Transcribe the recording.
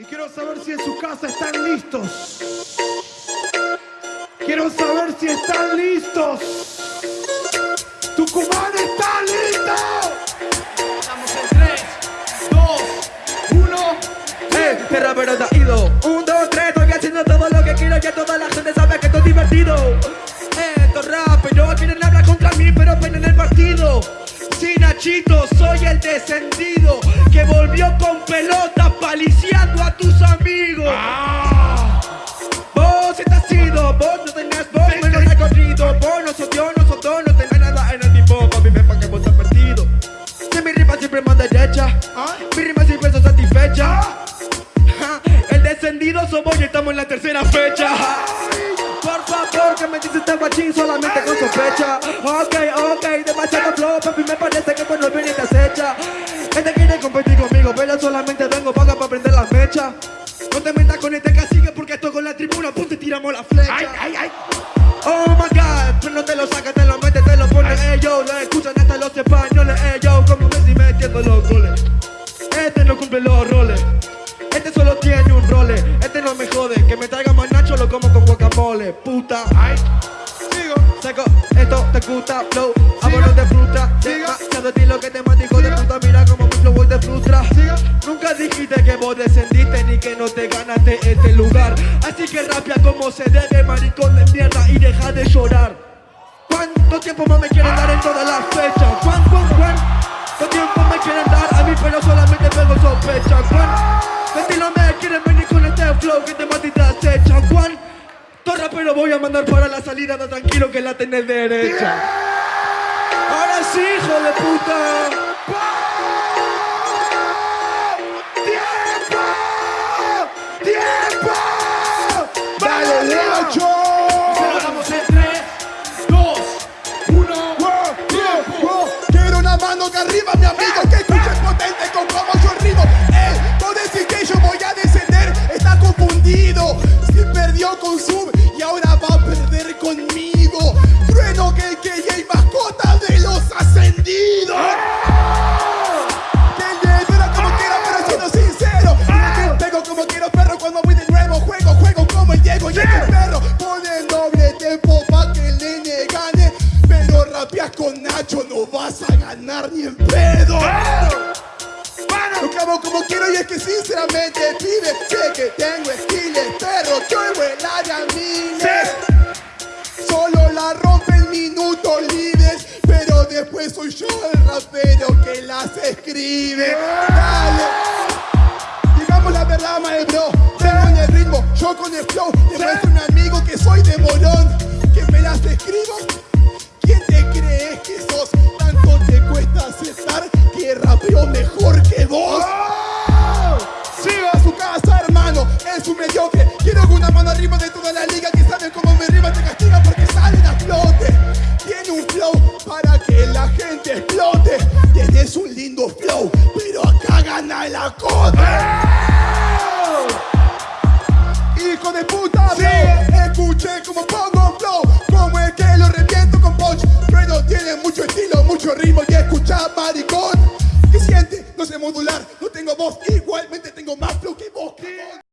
Y quiero saber si en su casa están listos. Quiero saber si están listos. Tucumán está listo. Estamos en 3, 2, 1. Eh, tierra pero te ha ido Un, dos, tres, estoy haciendo todo lo que quiero Ya toda la gente sabe que esto es divertido Eh, esto es rap, pero quieren hablar contra mí Pero ven en el partido Sí, Nachito, soy el descendido Que volvió con pelota amigos Vos estás ido, vos no tenés vos menos recorrido Vos no sos Dios, no sos dos, no tenés nada en el tipo Papi, ven pa' que vos estás perdido Que mi rima siempre más derecha. Mi rima siempre son satisfecha. Ja, El descendido somos y estamos en la tercera fecha. Por favor, que me dice este guachín solamente con sospecha. Ok, ok, demasiado flow, papi, me parece que cuando viene te acecha. Este quiere competir conmigo, pero solamente vengo para y tiramos la flecha. Ay, ay, ay. Oh my god, pero no te lo sacas, te lo metes, te lo pones, ey yo Lo escuchan hasta los españoles, ey yo Como Messi metiendo los goles. Este no cumple los roles. Este solo tiene un role. Este no me jode, que me traiga más nacho Lo como con guacamole, puta. Ay. Sigo. Seco, esto te gusta, flow este lugar Así que rapia como se debe, maricón de mierda y deja de llorar ¿Cuánto tiempo más me quieren dar en todas las fechas? ¿Cuán, cuán, cuánto tiempo me quieren dar a mí pero solamente pego sospecha? ¿Cuánto estilo me quieren venir con este flow que te te acecha? ¿Cuánto rapero voy a mandar para la salida? Da tranquilo que la tenés derecha Ahora sí, hijo de puta 1. Wow, wow, wow. Quiero una mano que arriba, mi amigo, que escuche potente con cómo yo rimo. Él, no decir que yo voy a descender, está confundido. Si perdió con Zoom y ahora va a perder conmigo. Trueno que que ganar ni en pedo. Lo acabo como quiero y es que sinceramente, pibe, sé que tengo estiles, perro, yo vuela de a miles. Solo la rompe en minutos libres, pero después soy yo el rapero que las escribe. Dale. Digamos la verdad, maestro. Tengo en el ritmo, yo con el flow. Demuestro a mi hijo sí. Escuchen como pongo un flow Como es que lo reviento con punch Pero tiene mucho estilo, mucho ritmo